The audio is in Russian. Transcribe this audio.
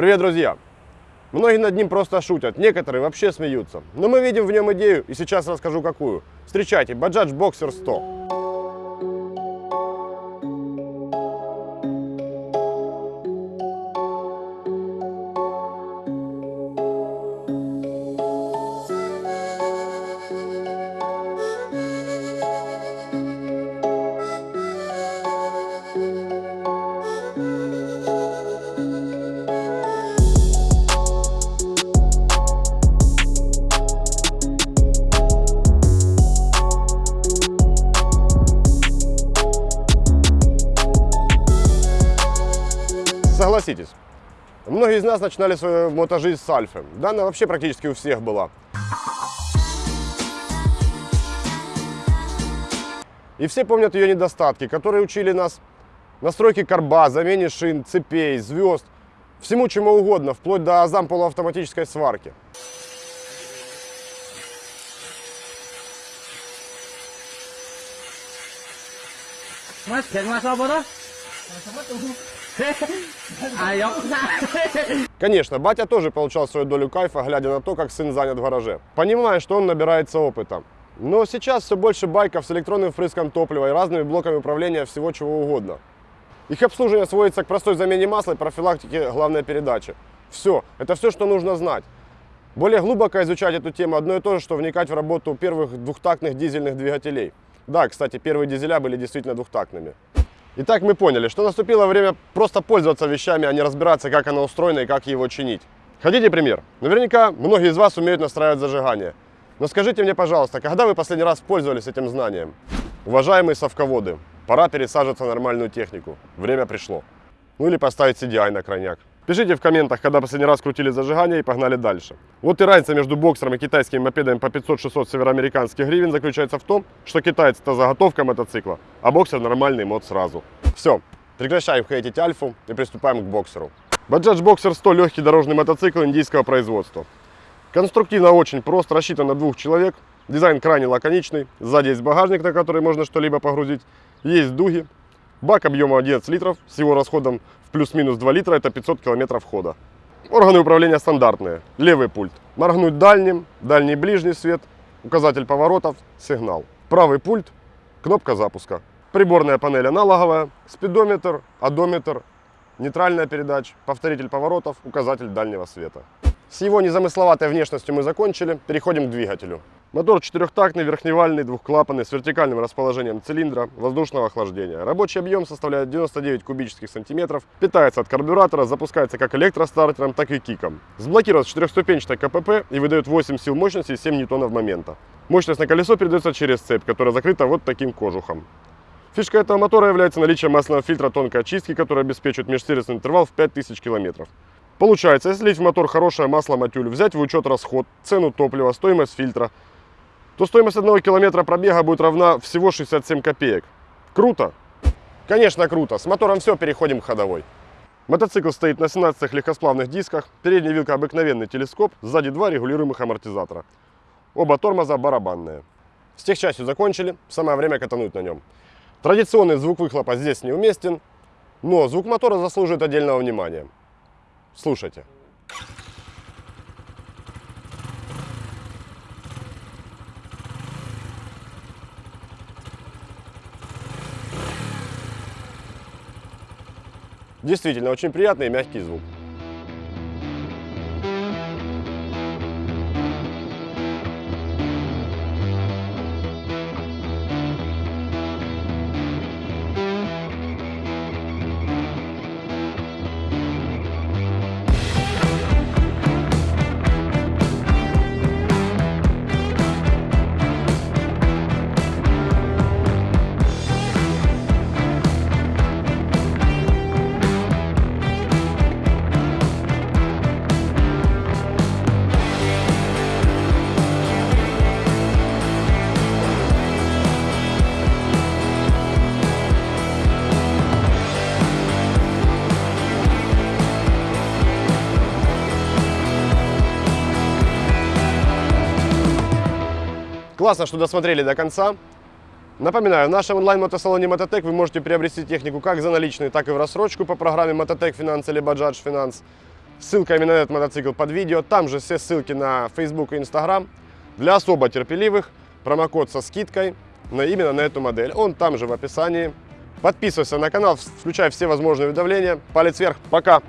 Привет, друзья! Многие над ним просто шутят, некоторые вообще смеются. Но мы видим в нем идею и сейчас расскажу какую. Встречайте, Bajaj Boxer 100. Согласитесь, многие из нас начинали свою мотожизнь с Альфы. Да, вообще практически у всех была. И все помнят ее недостатки, которые учили нас настройки карба, замене шин, цепей, звезд, всему чему угодно, вплоть до азампула полуавтоматической сварки. Мастер, масса вода? Конечно, батя тоже получал свою долю кайфа, глядя на то, как сын занят в гараже. Понимая, что он набирается опыта. Но сейчас все больше байков с электронным впрыском топлива и разными блоками управления всего чего угодно. Их обслуживание сводится к простой замене масла и профилактике главной передачи. Все, это все, что нужно знать. Более глубоко изучать эту тему одно и то же, что вникать в работу первых двухтактных дизельных двигателей. Да, кстати, первые дизеля были действительно двухтактными. Итак, мы поняли, что наступило время просто пользоваться вещами, а не разбираться, как оно устроено и как его чинить. Хотите пример? Наверняка многие из вас умеют настраивать зажигание. Но скажите мне, пожалуйста, когда вы последний раз пользовались этим знанием? Уважаемые совководы, пора пересаживаться на нормальную технику. Время пришло. Ну или поставить CDI на крайняк. Пишите в комментах, когда последний раз крутили зажигание и погнали дальше. Вот и разница между боксером и китайскими мопедами по 500-600 североамериканских гривен заключается в том, что китаец это заготовка мотоцикла, а боксер нормальный мод сразу. Все, прекращаем хейтить Альфу и приступаем к боксеру. Bajaj Boxer 100 легкий дорожный мотоцикл индийского производства. Конструктивно очень прост, рассчитан на двух человек. Дизайн крайне лаконичный. Сзади есть багажник, на который можно что-либо погрузить. Есть дуги. Бак объемом 11 литров с его расходом в плюс-минус 2 литра это 500 километров хода. Органы управления стандартные. Левый пульт. Моргнуть дальним, дальний ближний свет, указатель поворотов, сигнал. Правый пульт, кнопка запуска. Приборная панель аналоговая, спидометр, одометр, нейтральная передач, повторитель поворотов, указатель дальнего света. С его незамысловатой внешностью мы закончили, переходим к двигателю. Мотор четырехтактный, верхневальный, двухклапанный, с вертикальным расположением цилиндра, воздушного охлаждения. Рабочий объем составляет 99 кубических сантиметров, питается от карбюратора, запускается как электростартером, так и киком. Сблокирует четырехступенчатой КПП и выдает 8 сил мощности и 7 ньютонов момента. Мощность на колесо передается через цепь, которая закрыта вот таким кожухом. Фишка этого мотора является наличие масляного фильтра тонкой очистки, который обеспечивает межсервисный интервал в 5000 км. Получается, если лить в мотор хорошее масло матюль, взять в учет расход, цену топлива, стоимость фильтра, то стоимость одного километра пробега будет равна всего 67 копеек. Круто? Конечно, круто. С мотором все, переходим к ходовой. Мотоцикл стоит на 17 легкосплавных дисках, передняя вилка обыкновенный телескоп, сзади два регулируемых амортизатора. Оба тормоза барабанные. С техчастью закончили, самое время катануть на нем. Традиционный звук выхлопа здесь неуместен, но звук мотора заслуживает отдельного внимания. Слушайте. Действительно, очень приятный и мягкий звук. Классно, что досмотрели до конца. Напоминаю, в нашем онлайн-мотосалоне Мототек вы можете приобрести технику как за наличные, так и в рассрочку по программе Мототек Финанс или Баджадж Финанс. Ссылка именно на этот мотоцикл под видео. Там же все ссылки на Facebook и Instagram. Для особо терпеливых промокод со скидкой на, именно на эту модель. Он там же в описании. Подписывайся на канал, включай все возможные уведомления. Палец вверх. Пока!